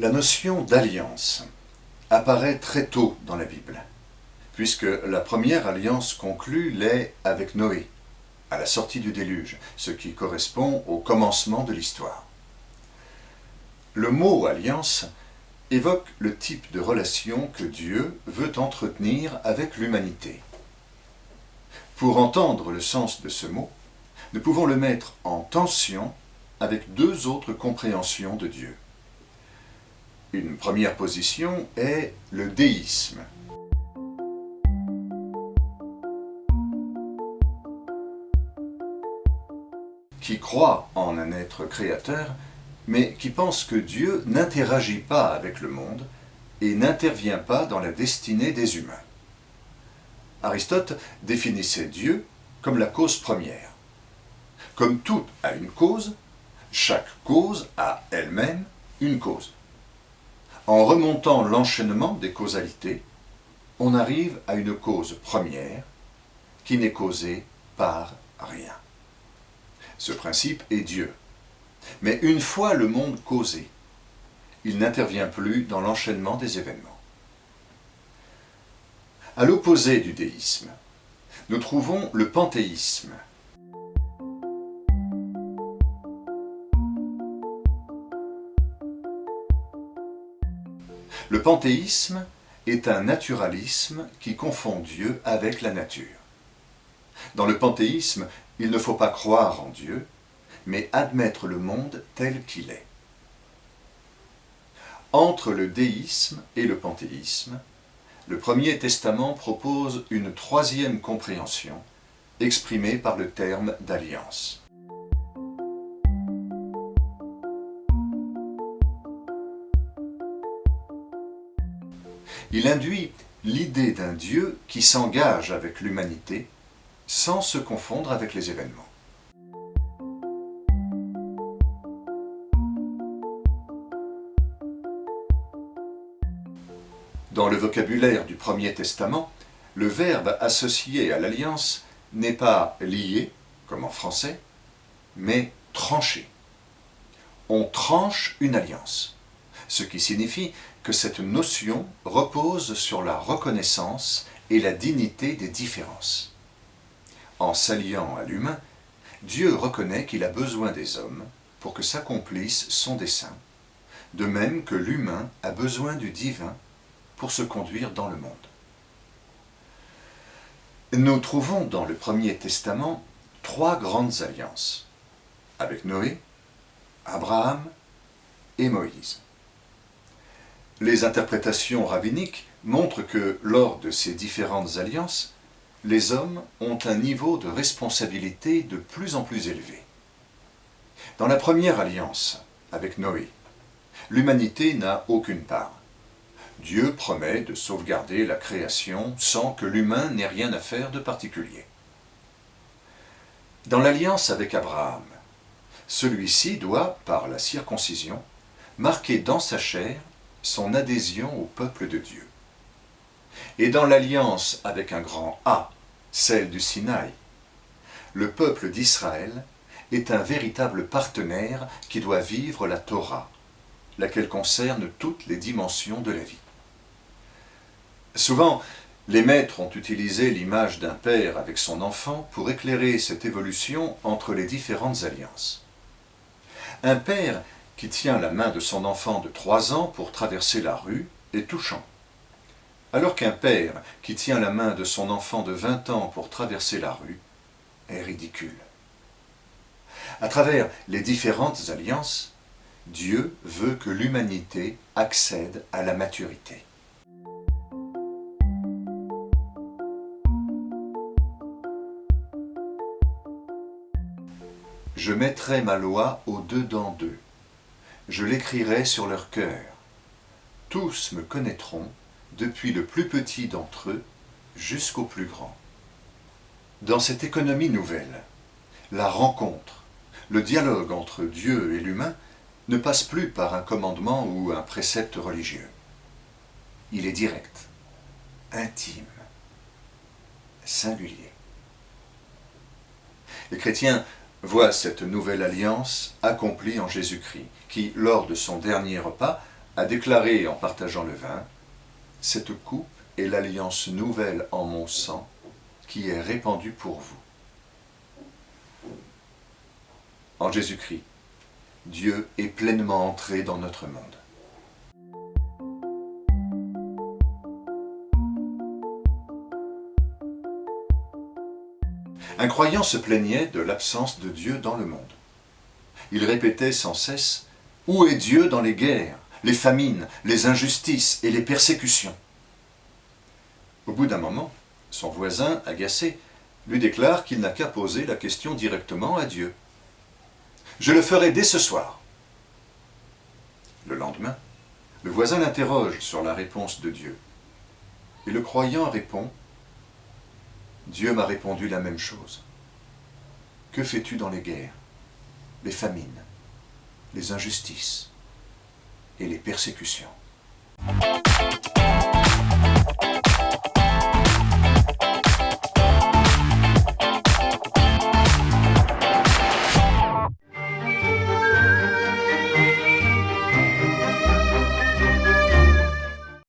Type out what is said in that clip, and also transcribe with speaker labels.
Speaker 1: La notion d'alliance apparaît très tôt dans la Bible, puisque la première alliance conclue l'est avec Noé, à la sortie du déluge, ce qui correspond au commencement de l'histoire. Le mot alliance évoque le type de relation que Dieu veut entretenir avec l'humanité. Pour entendre le sens de ce mot, nous pouvons le mettre en tension avec deux autres compréhensions de Dieu. Une première position est le déisme. qui croit en un être créateur, mais qui pense que Dieu n'interagit pas avec le monde et n'intervient pas dans la destinée des humains. Aristote définissait Dieu comme la cause première. Comme tout a une cause, chaque cause a elle-même une cause. En remontant l'enchaînement des causalités, on arrive à une cause première qui n'est causée par rien. Ce principe est Dieu. Mais une fois le monde causé, il n'intervient plus dans l'enchaînement des événements. À l'opposé du déisme, nous trouvons le panthéisme. Le panthéisme est un naturalisme qui confond Dieu avec la nature. Dans le panthéisme, il ne faut pas croire en Dieu, mais admettre le monde tel qu'il est. Entre le déisme et le panthéisme, le Premier Testament propose une troisième compréhension, exprimée par le terme d'alliance. Il induit l'idée d'un Dieu qui s'engage avec l'humanité sans se confondre avec les événements. Dans le vocabulaire du Premier Testament, le verbe associé à l'alliance n'est pas lié, comme en français, mais tranché. On tranche une alliance, ce qui signifie que cette notion repose sur la reconnaissance et la dignité des différences. En s'alliant à l'humain, Dieu reconnaît qu'il a besoin des hommes pour que s'accomplisse son dessein, de même que l'humain a besoin du divin pour se conduire dans le monde. Nous trouvons dans le Premier Testament trois grandes alliances, avec Noé, Abraham et Moïse. Les interprétations rabbiniques montrent que lors de ces différentes alliances, les hommes ont un niveau de responsabilité de plus en plus élevé. Dans la première alliance, avec Noé, l'humanité n'a aucune part. Dieu promet de sauvegarder la création sans que l'humain n'ait rien à faire de particulier. Dans l'alliance avec Abraham, celui-ci doit, par la circoncision, marquer dans sa chair son adhésion au peuple de Dieu et dans l'alliance avec un grand A, celle du Sinaï. Le peuple d'Israël est un véritable partenaire qui doit vivre la Torah, laquelle concerne toutes les dimensions de la vie. Souvent, les maîtres ont utilisé l'image d'un père avec son enfant pour éclairer cette évolution entre les différentes alliances. Un père qui tient la main de son enfant de trois ans pour traverser la rue est touchant alors qu'un père qui tient la main de son enfant de 20 ans pour traverser la rue est ridicule. À travers les différentes alliances, Dieu veut que l'humanité accède à la maturité. Je mettrai ma loi au-dedans d'eux. Je l'écrirai sur leur cœur. Tous me connaîtront depuis le plus petit d'entre eux jusqu'au plus grand. Dans cette économie nouvelle, la rencontre, le dialogue entre Dieu et l'humain ne passe plus par un commandement ou un précepte religieux. Il est direct, intime, singulier. Les chrétiens voient cette nouvelle alliance accomplie en Jésus-Christ, qui, lors de son dernier repas, a déclaré en partageant le vin, « Cette coupe est l'alliance nouvelle en mon sang qui est répandue pour vous. » En Jésus-Christ, Dieu est pleinement entré dans notre monde. Un croyant se plaignait de l'absence de Dieu dans le monde. Il répétait sans cesse « Où est Dieu dans les guerres, les famines, les injustices et les persécutions ?» Au bout d'un moment, son voisin, agacé, lui déclare qu'il n'a qu'à poser la question directement à Dieu. « Je le ferai dès ce soir. » Le lendemain, le voisin l'interroge sur la réponse de Dieu. Et le croyant répond « Dieu m'a répondu la même chose. Que fais-tu dans les guerres, les famines, les injustices et les persécutions ?»